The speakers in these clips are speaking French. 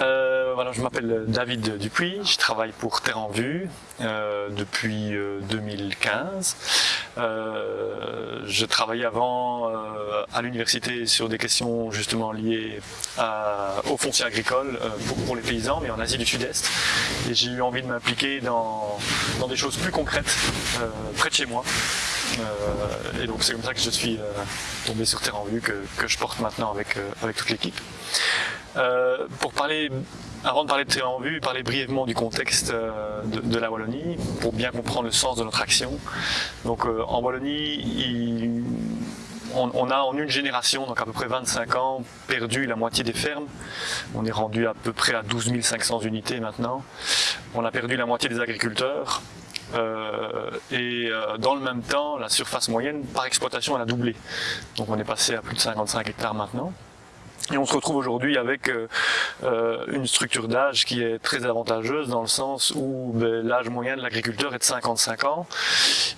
Euh, voilà, je m'appelle David Dupuis, je travaille pour Terre en Vue euh, depuis 2015. Euh, je travaillais avant à l'université sur des questions justement liées au foncier agricole pour, pour, les paysans, mais en Asie du Sud-Est. Et j'ai eu envie de m'impliquer dans, dans, des choses plus concrètes près de chez moi. et donc c'est comme ça que je suis tombé sur Terre en Vue que, que je porte maintenant avec, avec toute l'équipe. Euh, pour parler, avant de parler de Terre en vue, parler brièvement du contexte euh, de, la Wallonie, pour bien comprendre le sens de notre action. Donc euh, en Wallonie, on, a en une génération, donc à peu près 25 ans, perdu la moitié des fermes. On est rendu à peu près à 12 500 unités maintenant. On a perdu la moitié des agriculteurs. et dans le même temps, la surface moyenne par exploitation elle a doublé. Donc on est passé à plus de 55 hectares maintenant. Et on se retrouve aujourd'hui avec euh, euh, une structure d'âge qui est très avantageuse dans le sens où ben, l'âge moyen de l'agriculteur est de 55 ans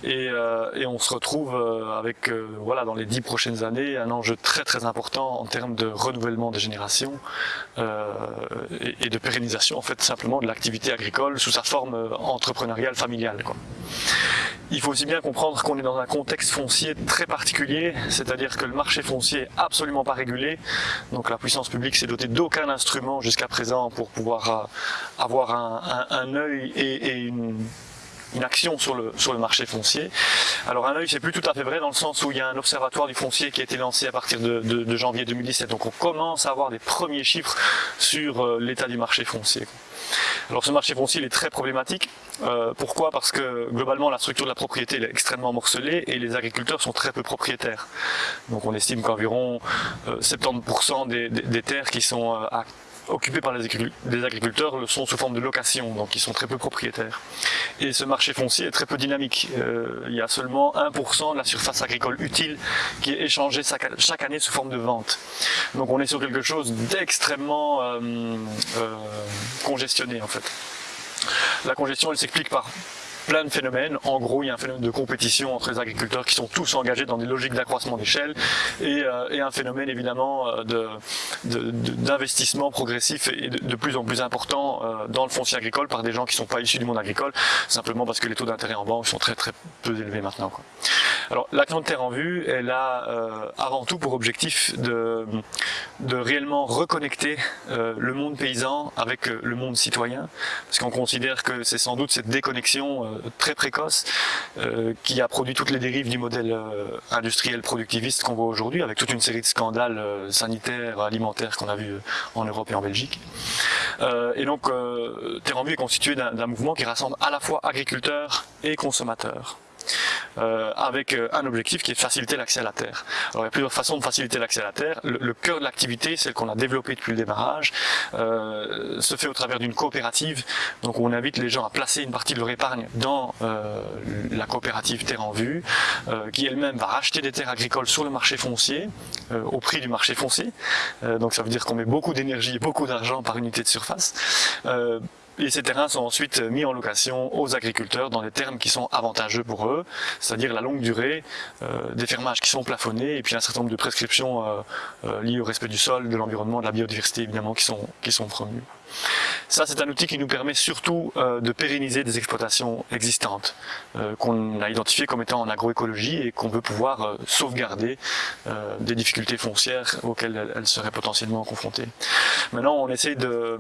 et, euh, et on se retrouve avec voilà dans les dix prochaines années un enjeu très très important en termes de renouvellement des générations et, et, de pérennisation en fait simplement de l'activité agricole sous sa forme entrepreneuriale familiale. Quoi. Il faut aussi bien comprendre qu'on est dans un contexte foncier très particulier, c'est-à-dire que le marché foncier est absolument pas régulé. Donc la puissance publique s'est dotée d'aucun instrument jusqu'à présent pour pouvoir euh, avoir un, œil et, une, action sur le marché foncier. Alors un œil, c'est plus tout à fait vrai dans le sens où il y a un observatoire du foncier qui a été lancé à partir de, janvier 2017. Donc on commence à avoir des premiers chiffres sur euh, l'état du marché foncier. Alors ce marché foncier il est très problématique. Euh, pourquoi? Parce que globalement la structure de la propriété est extrêmement morcelée et les agriculteurs sont très peu propriétaires. Donc on estime qu'environ 70% euh, des, terres qui sont euh, occupés par les agriculteurs le sont sous forme de location, donc ils sont très peu propriétaires. Et ce marché foncier est très peu dynamique. Euh, il y a seulement 1% de la surface agricole utile qui est échangée chaque année sous forme de vente. Donc on est sur quelque chose d'extrêmement euh, euh, congestionné en fait. La congestion elle s'explique par plein de phénomènes. En gros, il y a un phénomène de compétition entre les agriculteurs qui sont tous engagés dans des logiques d'accroissement d'échelle et, euh, un phénomène évidemment euh, d'investissement de, progressif et de, plus en plus important euh, dans le foncier agricole par des gens qui ne sont pas issus du monde agricole, simplement parce que les taux d'intérêt en banque sont très très peu élevés maintenant. Alors l'action de Terre en Vue, elle a avant tout pour objectif de, de réellement reconnecter le monde paysan avec le monde citoyen, parce qu'on considère que c'est sans doute cette déconnexion euh, très précoce euh, qui a produit toutes les dérives du modèle euh, industriel productiviste qu'on voit aujourd'hui avec toute une série de scandales sanitaires, alimentaires qu'on a vu en Europe et en Belgique. et donc Terre en Vue est constitué d'un mouvement qui rassemble à la fois agriculteurs et consommateurs. Euh, avec euh, un objectif qui est de faciliter l'accès à la terre. Alors il y a plusieurs façons de faciliter l'accès à la terre. Le, cœur de l'activité, celle qu'on a développée depuis le démarrage, euh, se fait au travers d'une coopérative. Donc on invite les gens à placer une partie de leur épargne dans la coopérative Terre en Vue, qui elle-même va racheter des terres agricoles sur le marché foncier, au prix du marché foncier. donc ça veut dire qu'on met beaucoup d'énergie et beaucoup d'argent par unité de surface et ces terrains sont ensuite mis en location aux agriculteurs dans des termes qui sont avantageux pour eux, c'est-à-dire la longue durée, euh, des fermages qui sont plafonnés et puis un certain nombre de prescriptions euh, euh, liées au respect du sol, de l'environnement, de la biodiversité évidemment qui sont, qui sont promues. Ça, c'est un outil qui nous permet surtout de pérenniser des exploitations existantes qu'on a identifiées comme étant en agroécologie et qu'on veut pouvoir sauvegarder des difficultés foncières auxquelles elles seraient potentiellement confrontées. Maintenant, on essaie de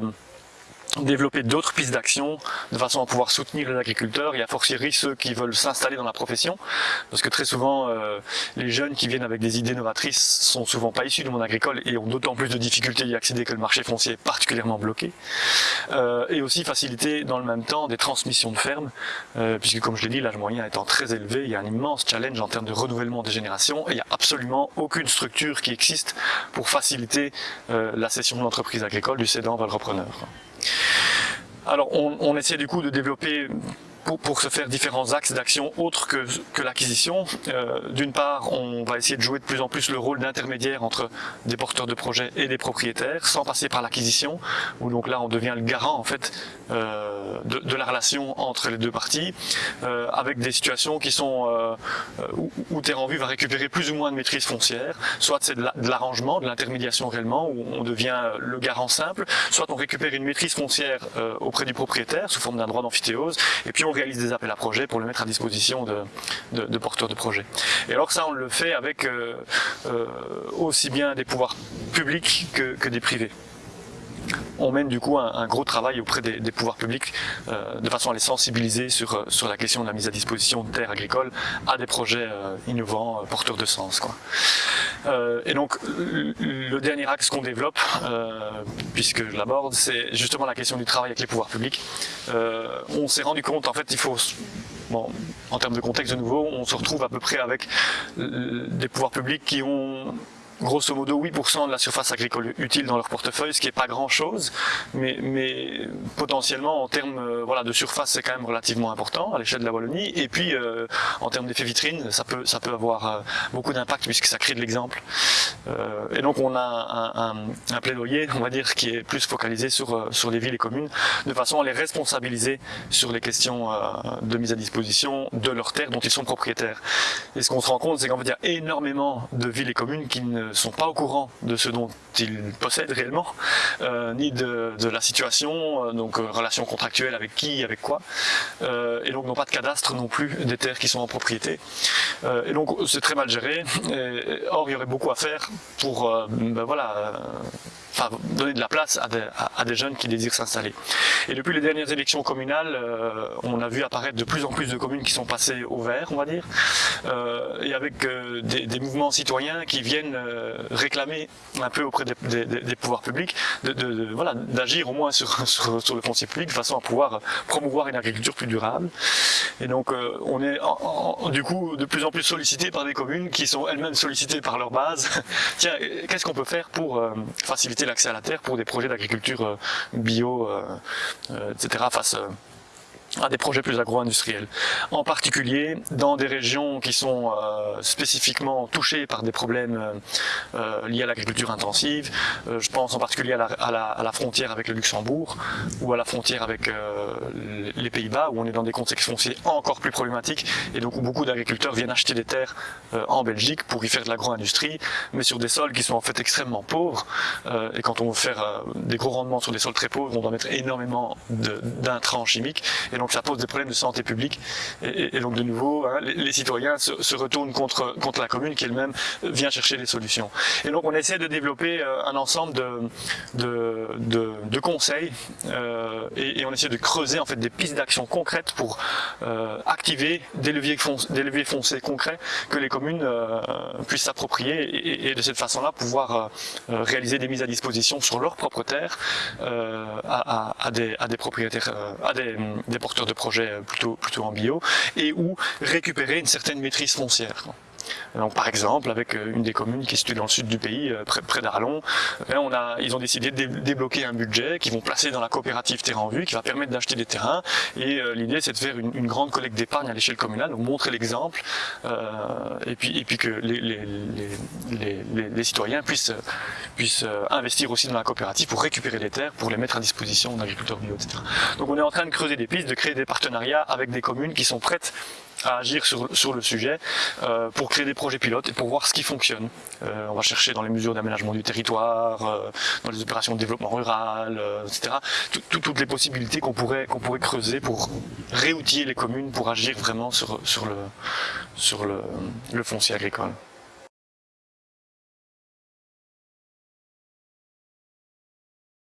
développer d'autres pistes d'action de façon à pouvoir soutenir les agriculteurs et à fortiori ceux qui veulent s'installer dans la profession parce que très souvent euh, les jeunes qui viennent avec des idées novatrices sont souvent pas issus du monde agricole et ont d'autant plus de difficultés d'y accéder que le marché foncier est particulièrement bloqué euh, et aussi faciliter dans le même temps des transmissions de fermes euh, puisque comme je l'ai dit l'âge moyen étant très élevé il y a un immense challenge en termes de renouvellement des générations et il n'y a absolument aucune structure qui existe pour faciliter la cession de l'entreprise agricole du cédant vers repreneur. Alors on, essaie du coup de développer pour, pour, se faire différents axes d'action autres que, que l'acquisition. Euh, D'une part, on va essayer de jouer de plus en plus le rôle d'intermédiaire entre des porteurs de projets et des propriétaires, sans passer par l'acquisition, où donc là on devient le garant en fait euh, de, de, la relation entre les deux parties, euh, avec des situations qui sont euh, où, où Terre en Vue va récupérer plus ou moins de maîtrise foncière, soit c'est de l'arrangement, de l'intermédiation réellement, où on devient le garant simple, soit on récupère une maîtrise foncière euh, auprès du propriétaire sous forme d'un droit d'amphithéose, et puis on réalise des appels à projets pour le mettre à disposition de, porteurs de projets. Et alors ça, on le fait avec euh, euh, aussi bien des pouvoirs publics que des privés on mène du coup un, gros travail auprès des, pouvoirs publics euh, de façon à les sensibiliser sur, euh, sur la question de la mise à disposition de terres agricoles à des projets euh, innovants, porteurs de sens. Et donc le dernier axe qu'on développe, puisque je l'aborde, c'est justement la question du travail avec les pouvoirs publics. on s'est rendu compte, en fait, il faut Bon, en termes de contexte de nouveau, on se retrouve à peu près avec des pouvoirs publics qui ont grosso modo 8% de la surface agricole utile dans leur portefeuille, ce qui n'est pas grand-chose, mais, mais, potentiellement en termes euh, voilà, de surface, c'est quand même relativement important à l'échelle de la Wallonie. Et puis euh, en termes d'effet vitrine, ça peut, ça peut avoir euh, beaucoup d'impact puisque ça crée de l'exemple. Euh, et donc on a un, un, un, plaidoyer, on va dire, qui est plus focalisé sur, sur les villes et communes, de façon à les responsabiliser sur les questions de mise à disposition de leurs terres dont ils sont propriétaires. Et ce qu'on se rend compte, c'est qu'en fait, il y a énormément de villes et communes qui ne sont pas au courant de ce dont ils possèdent réellement, euh, ni de, la situation, euh, donc euh, relation contractuelle avec qui, avec quoi, euh, et donc n'ont pas de cadastre non plus des terres qui sont en propriété. Et donc c'est très mal géré. Or il y aurait beaucoup à faire pour, ben voilà donner de la place à des, jeunes qui désirent s'installer. Et depuis les dernières élections communales, on a vu apparaître de plus en plus de communes qui sont passées au vert, on va dire, et avec des, mouvements citoyens qui viennent réclamer un peu auprès des, pouvoirs publics de, voilà, d'agir au moins sur, sur, le foncier public de façon à pouvoir promouvoir une agriculture plus durable. Et donc euh, on est du coup de plus en plus sollicité par des communes qui sont elles-mêmes sollicitées par leur base. Tiens, qu'est-ce qu'on peut faire pour euh, faciliter l'accès à la terre pour des projets d'agriculture euh, bio, euh, euh, etc. face à des projets plus agro-industriels. En particulier dans des régions qui sont euh, spécifiquement touchées par des problèmes euh, euh liés à l'agriculture intensive. Je pense en particulier à la, frontière avec le Luxembourg ou à la frontière avec les Pays-Bas où on est dans des contextes fonciers encore plus problématiques et donc où beaucoup d'agriculteurs viennent acheter des terres en Belgique pour y faire de l'agro-industrie mais sur des sols qui sont en fait extrêmement pauvres et quand on veut faire des gros rendements sur des sols très pauvres on doit mettre énormément d'intrants chimiques donc ça pose des problèmes de santé publique. Et, donc de nouveau, hein, les, citoyens se, retournent contre, contre la commune qui elle-même vient chercher des solutions. Et donc on essaie de développer euh, un ensemble de, de, de, conseils euh, et, on essaie de creuser en fait des pistes d'action concrètes pour euh, activer des leviers, des leviers foncés concrets que les communes puissent s'approprier et, de cette façon-là pouvoir réaliser des mises à disposition sur leur propre terre à, des, à des propriétaires, à des, des porteurs de projets euh, plutôt, plutôt en bio, et où récupérer une certaine maîtrise foncière. Donc, par exemple, avec euh, une des communes qui est située dans le sud du pays, euh, près, d'Arlon, on a, ils ont décidé de débloquer un budget qu'ils vont placer dans la coopérative Terrain en Vue, qui va permettre d'acheter des terrains. Et euh, l'idée, c'est de faire une, grande collecte d'épargne à l'échelle communale, donc montrer l'exemple, et, puis, que les, citoyens puissent, puissent investir aussi dans la coopérative pour récupérer les terres, pour les mettre à disposition d'agriculteurs bio, etc. Donc on est en train de creuser des pistes, de créer des partenariats avec des communes qui sont prêtes à agir sur, sur le sujet euh, pour créer des projets pilotes et pour voir ce qui fonctionne. Euh, on va chercher dans les mesures d'aménagement du territoire, euh, dans les opérations de développement rural, euh, etc. Tout, toutes les possibilités qu'on pourrait, qu'on pourrait creuser pour réoutiller les communes pour agir vraiment sur, sur, le, sur le, le foncier agricole.